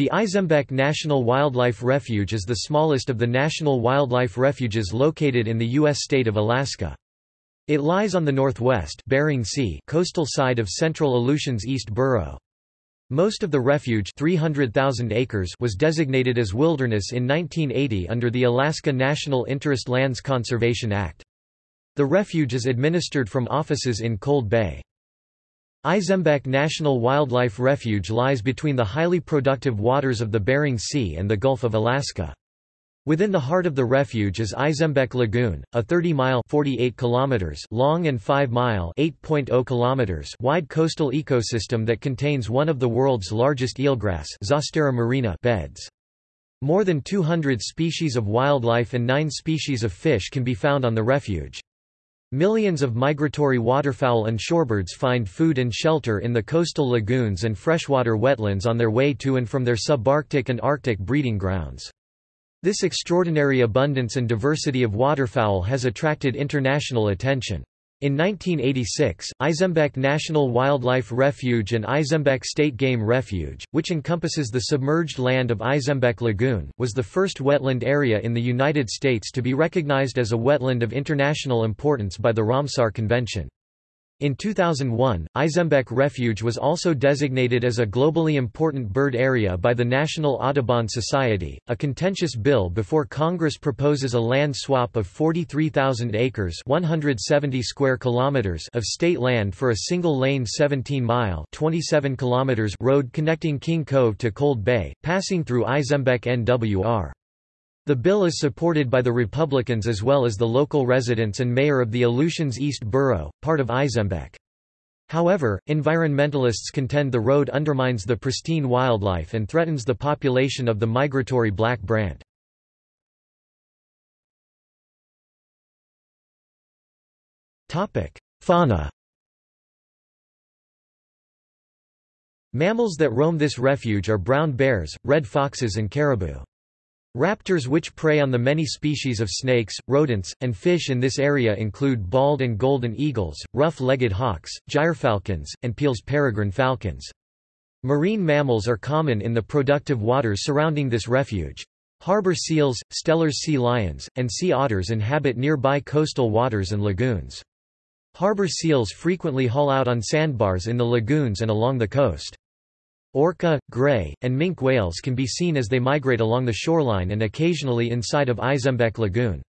The Izembek National Wildlife Refuge is the smallest of the national wildlife refuges located in the U.S. state of Alaska. It lies on the northwest Bering sea coastal side of central Aleutians East Borough. Most of the refuge 300,000 acres was designated as wilderness in 1980 under the Alaska National Interest Lands Conservation Act. The refuge is administered from offices in Cold Bay. Izembek National Wildlife Refuge lies between the highly productive waters of the Bering Sea and the Gulf of Alaska. Within the heart of the refuge is Izembek Lagoon, a 30-mile (48 kilometers) long and 5-mile (8.0 kilometers) wide coastal ecosystem that contains one of the world's largest eelgrass marina beds. More than 200 species of wildlife and 9 species of fish can be found on the refuge. Millions of migratory waterfowl and shorebirds find food and shelter in the coastal lagoons and freshwater wetlands on their way to and from their subarctic and arctic breeding grounds. This extraordinary abundance and diversity of waterfowl has attracted international attention. In 1986, Izembek National Wildlife Refuge and Izembek State Game Refuge, which encompasses the submerged land of Izembek Lagoon, was the first wetland area in the United States to be recognized as a wetland of international importance by the Ramsar Convention. In 2001, Izembek Refuge was also designated as a globally important bird area by the National Audubon Society. A contentious bill before Congress proposes a land swap of 43,000 acres (170 square kilometers) of state land for a single-lane 17-mile (27 kilometers) road connecting King Cove to Cold Bay, passing through Izembek NWR. The bill is supported by the Republicans as well as the local residents and mayor of the Aleutians East Borough, part of Izembek. However, environmentalists contend the road undermines the pristine wildlife and threatens the population of the migratory black brant. Fauna Mammals that roam this refuge are brown bears, red foxes and caribou. Raptors which prey on the many species of snakes, rodents, and fish in this area include bald and golden eagles, rough-legged hawks, gyrfalcons, and Peale's peregrine falcons. Marine mammals are common in the productive waters surrounding this refuge. Harbor seals, Steller's sea lions, and sea otters inhabit nearby coastal waters and lagoons. Harbor seals frequently haul out on sandbars in the lagoons and along the coast. Orca, gray, and minke whales can be seen as they migrate along the shoreline and occasionally inside of Izembek Lagoon.